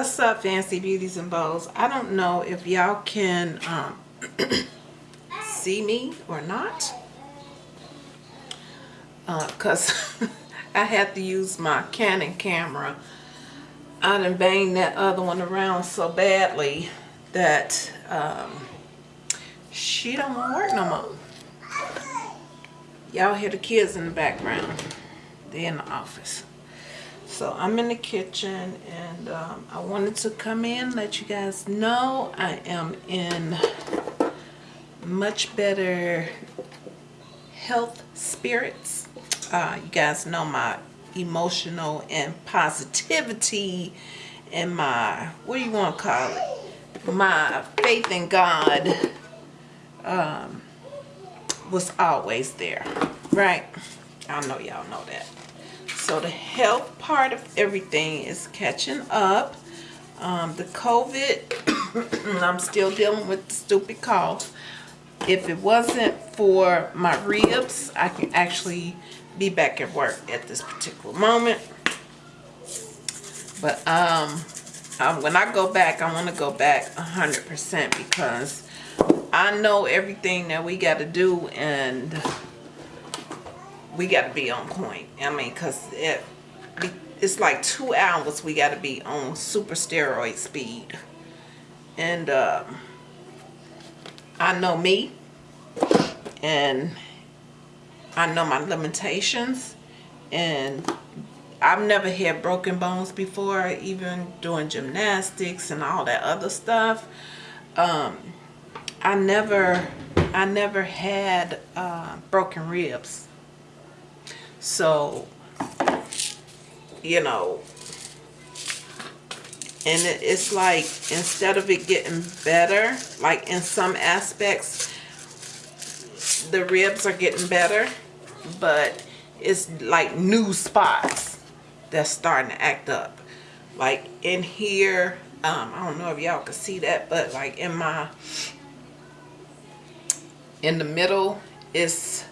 what's up fancy beauties and bows? I don't know if y'all can um, see me or not. Because i had to use my canon camera. I done banged that other one around so badly that um, she don't want to work no more. Y'all hear the kids in the background. They're in the office so I'm in the kitchen and um, I wanted to come in let you guys know I am in much better health spirits. Uh, you guys know my emotional and positivity and my, what do you want to call it? My faith in God um, was always there, right? I know y'all know that. So the health part of everything is catching up. Um, the COVID, I'm still dealing with the stupid cough. If it wasn't for my ribs, I can actually be back at work at this particular moment. But um, um, when I go back, I want to go back 100% because I know everything that we got to do and we got to be on point. I mean, because it, it's like two hours we got to be on super steroid speed. And um, I know me. And I know my limitations. And I've never had broken bones before, even doing gymnastics and all that other stuff. Um, I never, I never had uh, broken ribs. So, you know, and it, it's like instead of it getting better, like in some aspects, the ribs are getting better, but it's like new spots that's starting to act up. Like in here, um, I don't know if y'all can see that, but like in my, in the middle, it's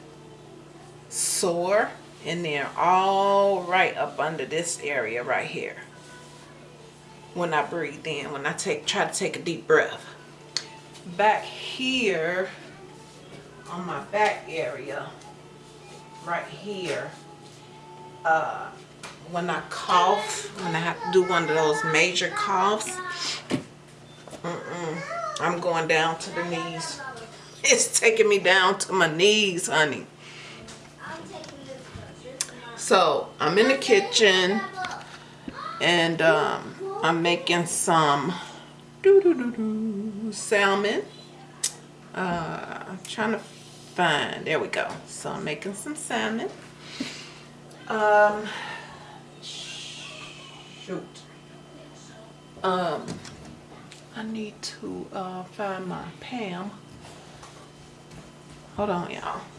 sore and then all right up under this area right here. When I breathe in when I take try to take a deep breath. Back here on my back area right here uh, when I cough when I have to do one of those major coughs mm -mm, I'm going down to the knees. It's taking me down to my knees honey so I'm in the kitchen and um, I'm making some doo -doo -doo salmon. Uh, I'm trying to find, there we go. So I'm making some salmon. Um, shoot. Um, I need to uh, find my Pam. Hold on, y'all.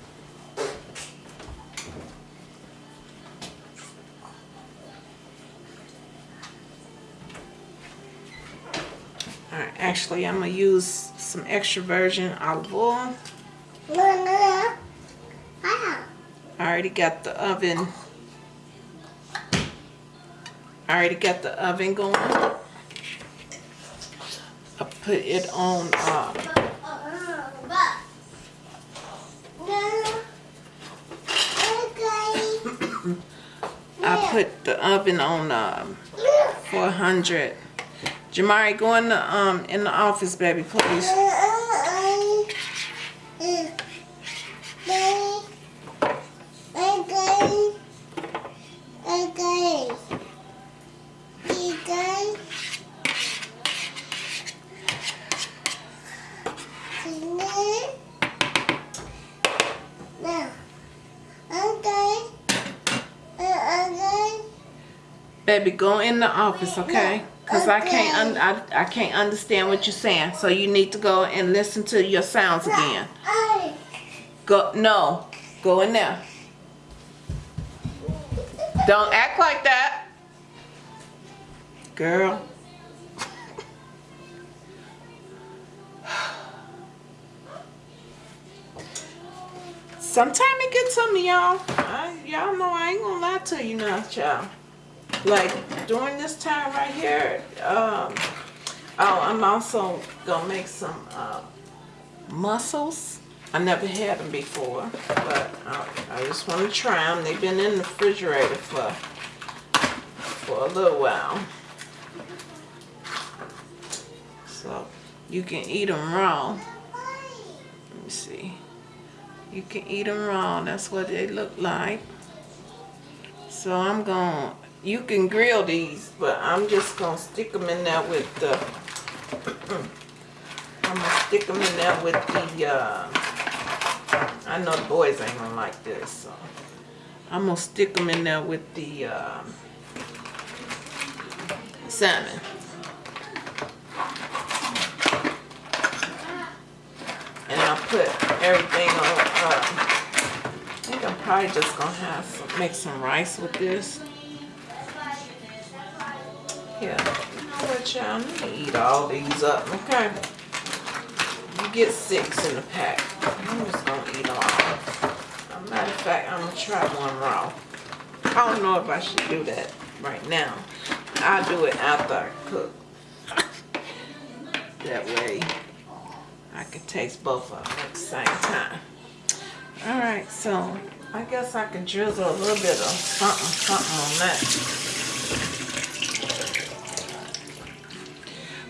Actually I'm going to use some extra virgin olive oil. I already got the oven. I already got the oven going. I put it on um, I put the oven on um, 400 Jamari, go in the um in the office, baby, please. Baby, go in the office, okay? Because I can't I, I can't understand what you're saying. So you need to go and listen to your sounds again. Go no. Go in there. Don't act like that. Girl. Sometimes it gets some me, y'all. Y'all know I ain't gonna lie to you now, child. Like during this time right here, um, oh, I'm also gonna make some uh, mussels. I never had them before, but I, I just want to try them. They've been in the refrigerator for for a little while. So you can eat them raw. Let me see. You can eat them raw. That's what they look like. So I'm going to, you can grill these, but I'm just going to stick them in there with the, I'm going to stick them in there with the, uh, I know the boys ain't going to like this, so I'm going to stick them in there with the uh, salmon. And I'll put everything on, uh, I think I'm probably just gonna have some, make some rice with this. Yeah, you know what y'all, eat all these up, okay? You get six in the pack. I'm just gonna eat all. As a matter of fact, I'm gonna try one raw. I don't know if I should do that right now. I'll do it after I cook. That way I can taste both of them at the same time. All right, so I guess I can drizzle a little bit of something, something on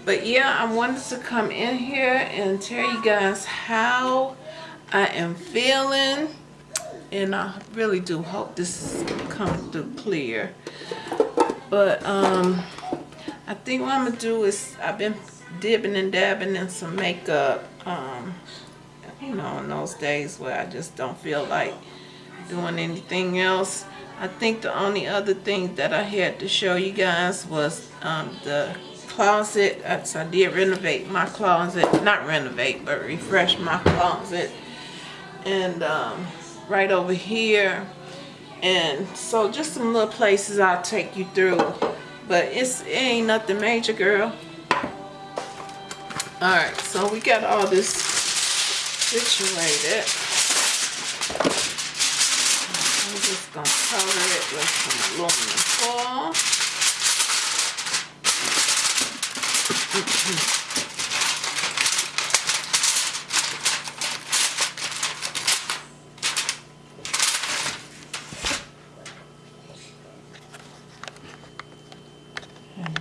But yeah, I wanted to come in here and tell you guys how I am feeling. And I really do hope this comes through clear. But um, I think what I'm to do is I've been dipping and dabbing in some makeup. Um, you know, in those days where I just don't feel like doing anything else. I think the only other thing that I had to show you guys was um, the closet. So I did renovate my closet. Not renovate, but refresh my closet. And um, right over here. And so just some little places I'll take you through. But it's, it ain't nothing major, girl. Alright, so we got all this situated. I'm just to cover it with some aluminum foil. And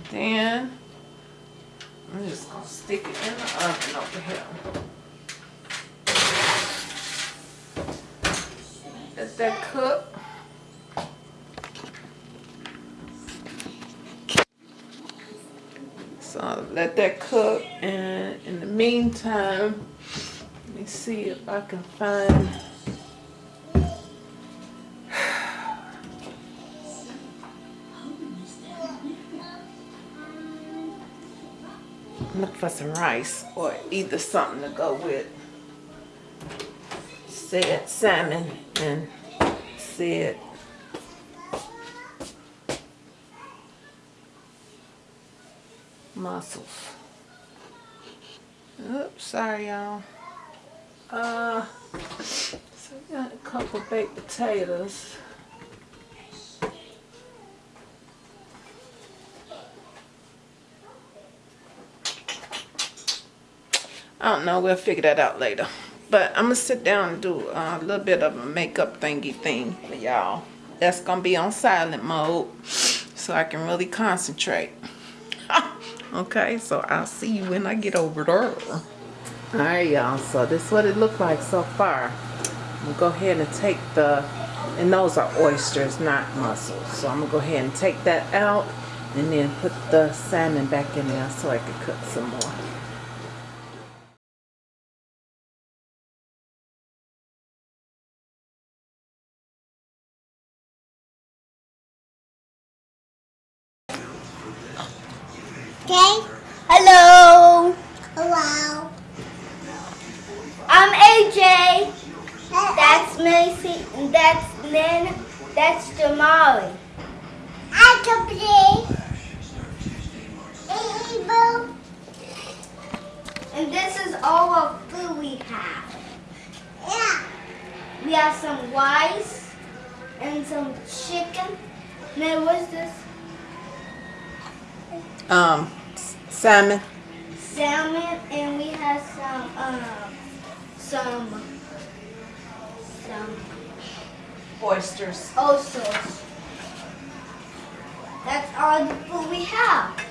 then I'm just going to stick it in the oven over here. Let that cook. So let that cook. And in the meantime, let me see if I can find look for some rice or either something to go with. Said salmon and said mussels. Oops, sorry y'all. Uh, so we got a couple baked potatoes. I don't know, we'll figure that out later. But I'm going to sit down and do a little bit of a makeup thingy thing for y'all. That's going to be on silent mode so I can really concentrate. Okay, so I'll see you when I get over there. Alright, y'all. So this is what it looked like so far. I'm to go ahead and take the... And those are oysters, not mussels. So I'm to go ahead and take that out and then put the salmon back in there so I can cook some more. Salmon. salmon, and we have some um some some Oysters. oysters. That's all the food we have.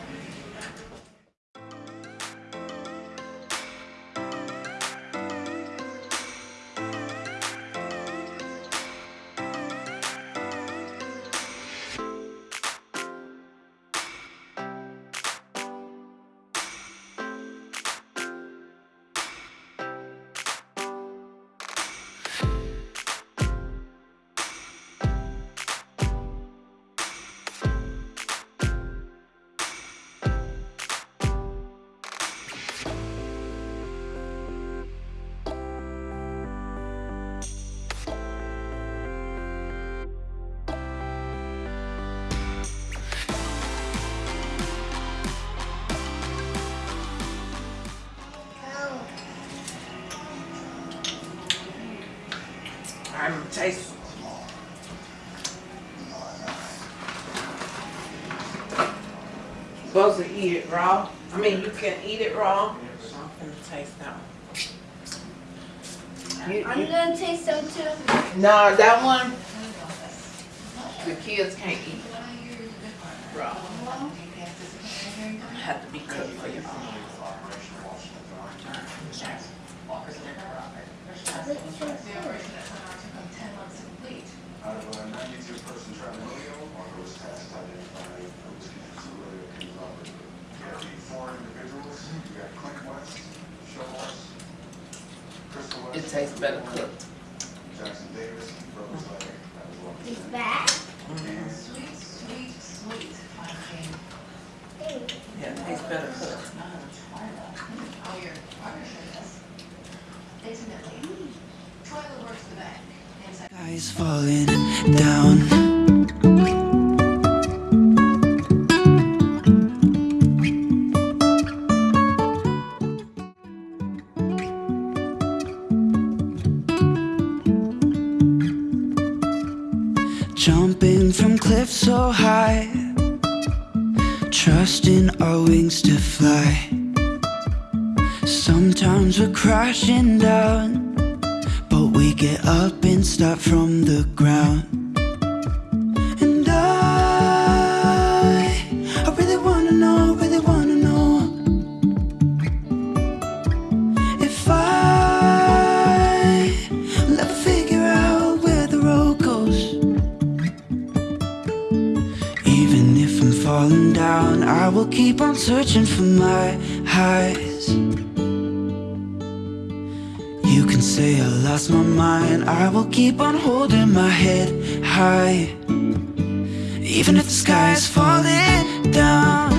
It raw. I mean, you can eat it raw. So I'm gonna taste that one. You- I'm gonna taste some too. No, that one, the kids can't eat raw. Have to be cooked for you. Out of a ninety-two person Travelio, 54 individuals. You got Clint West, Show Crystal West. It tastes better cooked. Jackson Davis, he that? Sweet, sweet, sweet. Yeah, it tastes better cooked. Oh, your. Isn't. Guys falling down. Wings to fly. Sometimes we're crashing down. But we get up and start from the ground. Keep on searching for my highs. You can say I lost my mind. I will keep on holding my head high. Even if the sky is falling down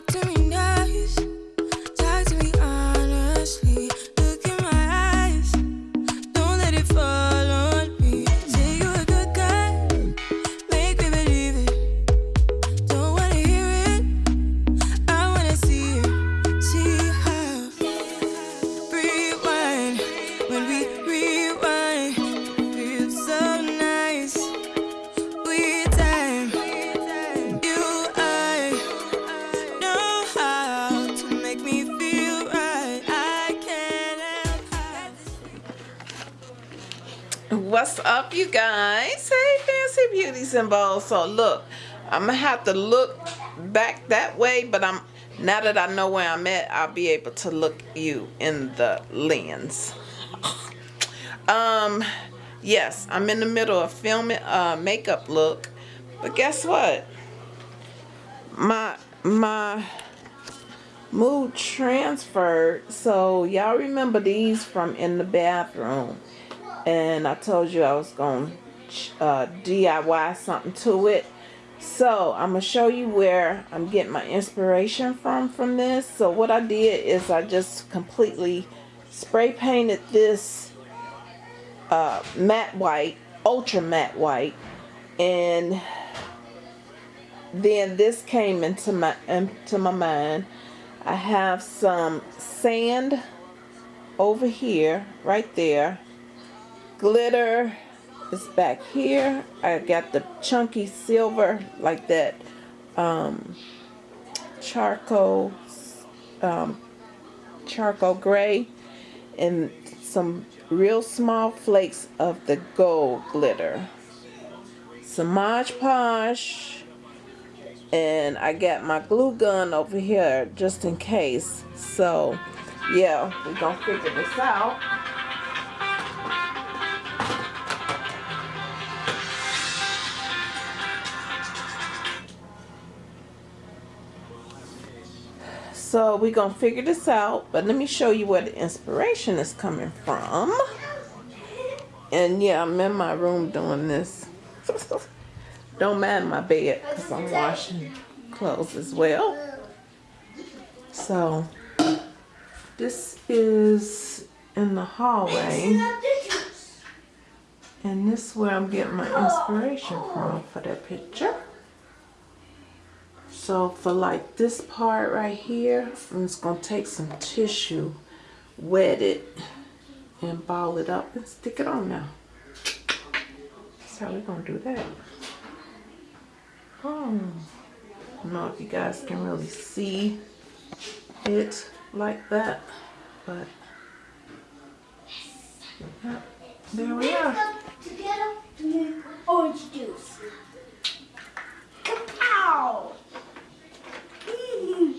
talk to me. so look i'm gonna have to look back that way but i'm now that i know where i'm at i'll be able to look you in the lens. Um yes i'm in the middle of filming a makeup look but guess what? My my mood transferred. So y'all remember these from in the bathroom and i told you i was gonna uh, DIY something to it. So I'm going to show you where I'm getting my inspiration from from this. So what I did is I just completely spray painted this uh, matte white, ultra matte white. And then this came into my into my mind. I have some sand over here, right there. Glitter this back here. I got the chunky silver like that um, charcoal um, charcoal gray and some real small flakes of the gold glitter. Some Mod Podge, and I got my glue gun over here just in case. So yeah we're gonna figure this out. So we're gonna figure this out, but let me show you where the inspiration is coming from. And yeah, I'm in my room doing this. Don't mind my bed because I'm washing clothes as well. So this is in the hallway. And this is where I'm getting my inspiration from for that picture. So for like this part right here, I'm just gonna take some tissue, wet it, and ball it up and stick it on now. That's how we're gonna do that. Oh, I don't know if you guys can really see it like that, but yeah, there we are. Together orange juice. Kapow! Mm.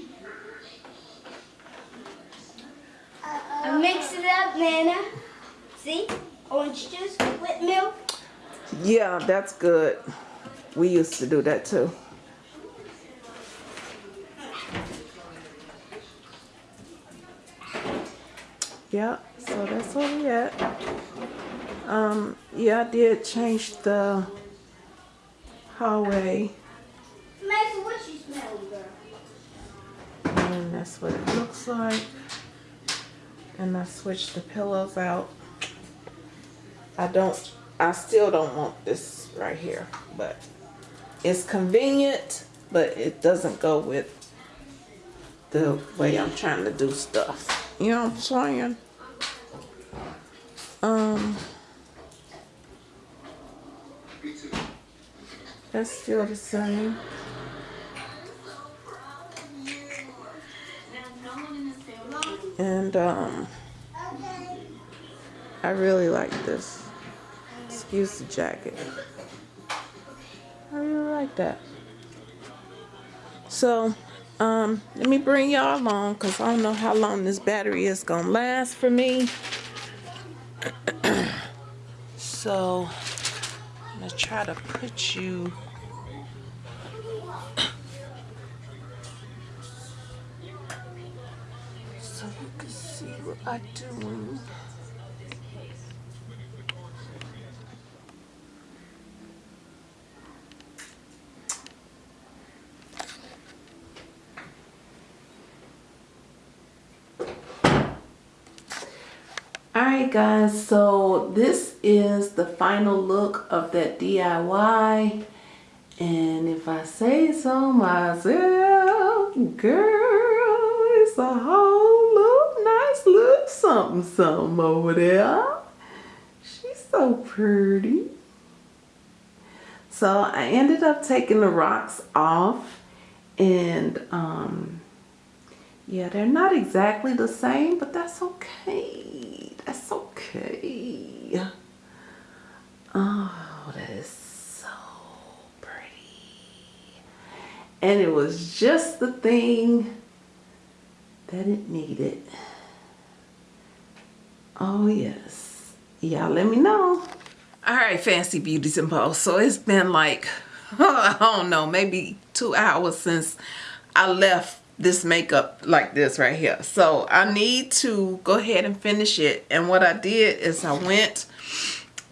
I mix it up, Nana. See? Orange juice with milk. Yeah, that's good. We used to do that too. Yeah, so that's where we at. Um, yeah, I did change the hallway Mason, what you smelling, girl? and that's what it looks like. And I switched the pillows out. I don't, I still don't want this right here, but it's convenient, but it doesn't go with the way I'm trying to do stuff. You know what I'm saying? Um, that's still the same. And um, I really like this. Excuse the jacket. I really like that. So, um, let me bring y'all along because I don't know how long this battery is going to last for me. so, I'm going to try to put you so you can I'm doing. Alright guys, so this is the final look of that DIY. And if I say so myself, girl, something something over there. She's so pretty. So I ended up taking the rocks off and um yeah, they're not exactly the same, but that's okay. That's okay. Oh, that is so pretty. And it was just the thing that it needed. Oh, yes. Y'all let me know. All right, Fancy Beauties and Bows. So it's been like, I don't know, maybe two hours since I left this makeup like this right here. So I need to go ahead and finish it. And what I did is I went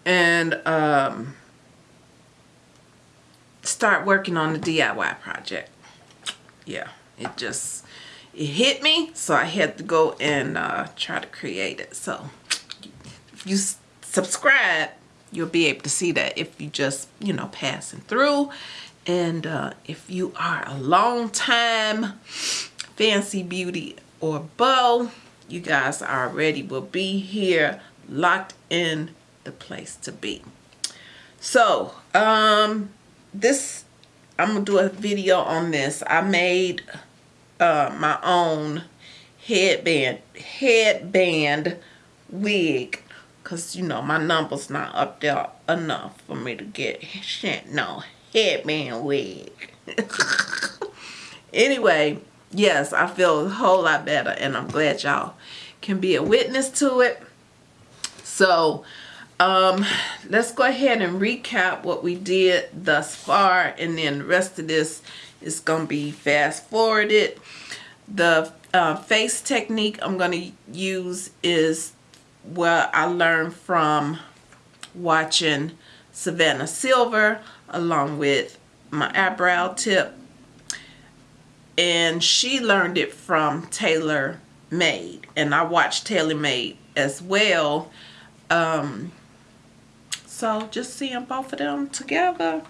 and um, start working on the DIY project. Yeah, it just, it hit me. So I had to go and uh, try to create it. So you subscribe, you'll be able to see that if you just, you know, passing through. And uh, if you are a long time fancy beauty or bow, you guys already will be here locked in the place to be. So, um, this, I'm to do a video on this. I made uh, my own headband, headband wig Cause you know my number's not up there enough for me to get shit no headband wig. anyway, yes, I feel a whole lot better and I'm glad y'all can be a witness to it. So um, let's go ahead and recap what we did thus far and then the rest of this is going to be fast forwarded. The uh, face technique I'm going to use is what I learned from watching Savannah Silver along with my eyebrow tip. And she learned it from Taylor Made and I watched Taylor Made as well. Um, so just seeing both of them together.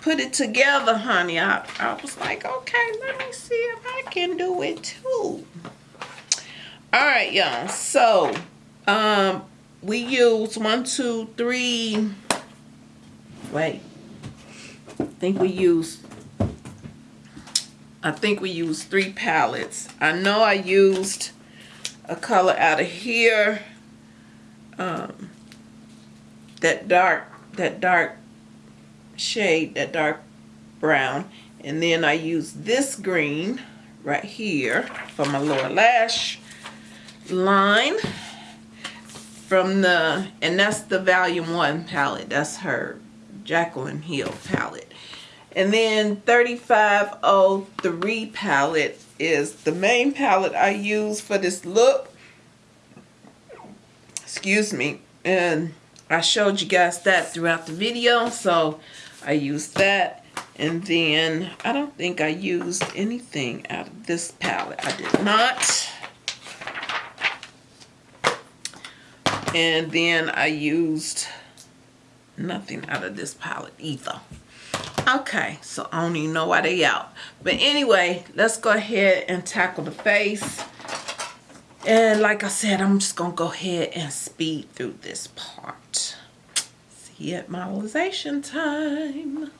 Put it together honey. I, I was like okay let me see if I can do it too. All right y'all. So um we use one two three wait I think we used I think we used three palettes. I know I used a color out of here. Um, that dark, that dark shade, that dark brown. And then I used this green right here for my lower lash line from the, and that's the volume one palette. That's her Jaclyn Hill palette. And then 3503 palette is the main palette I use for this look. Excuse me. And I showed you guys that throughout the video. So I used that. And then I don't think I used anything out of this palette. I did not. And then I used nothing out of this palette either. Okay, so I don't even know why they out. But anyway, let's go ahead and tackle the face. And like I said, I'm just going to go ahead and speed through this part. See you at modelization time.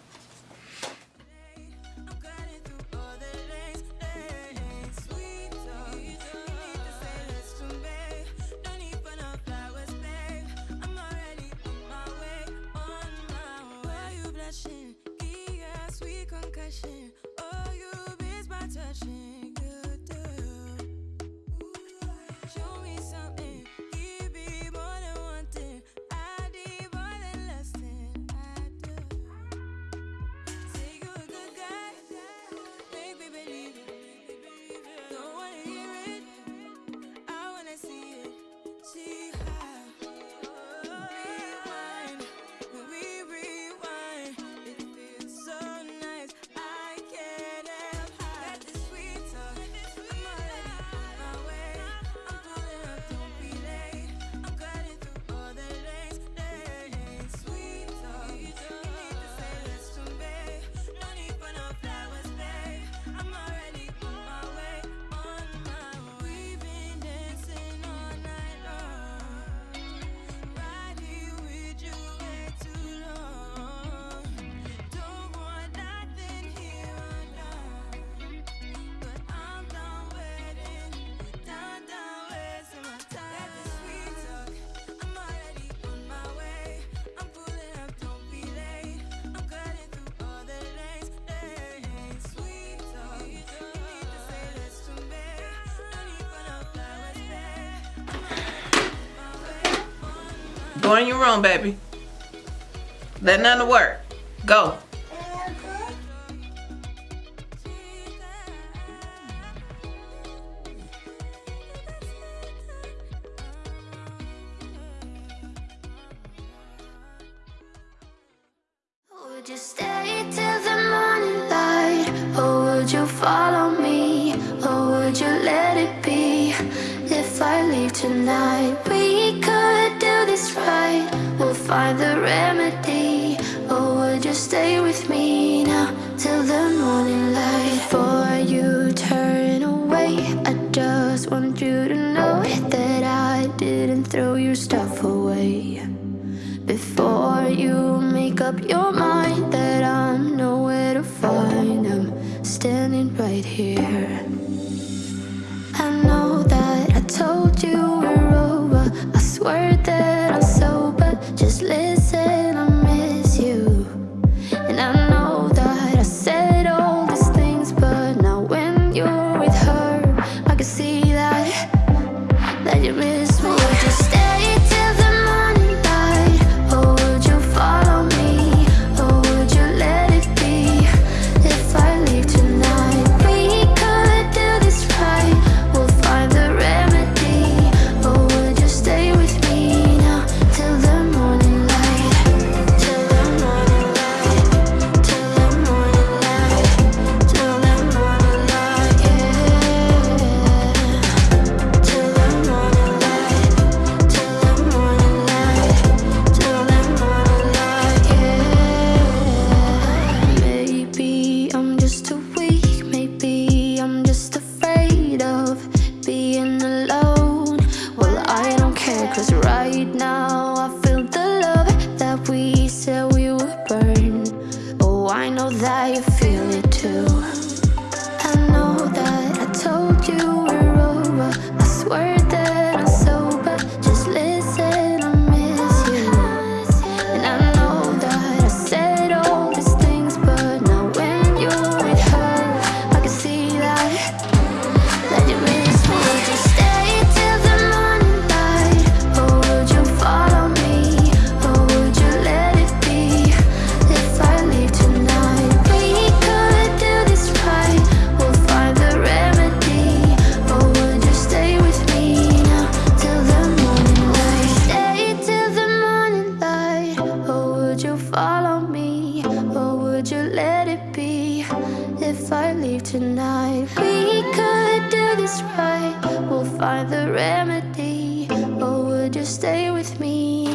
Go in your room, baby. Let none work. Didn't throw your stuff away. Before you make up your You stay with me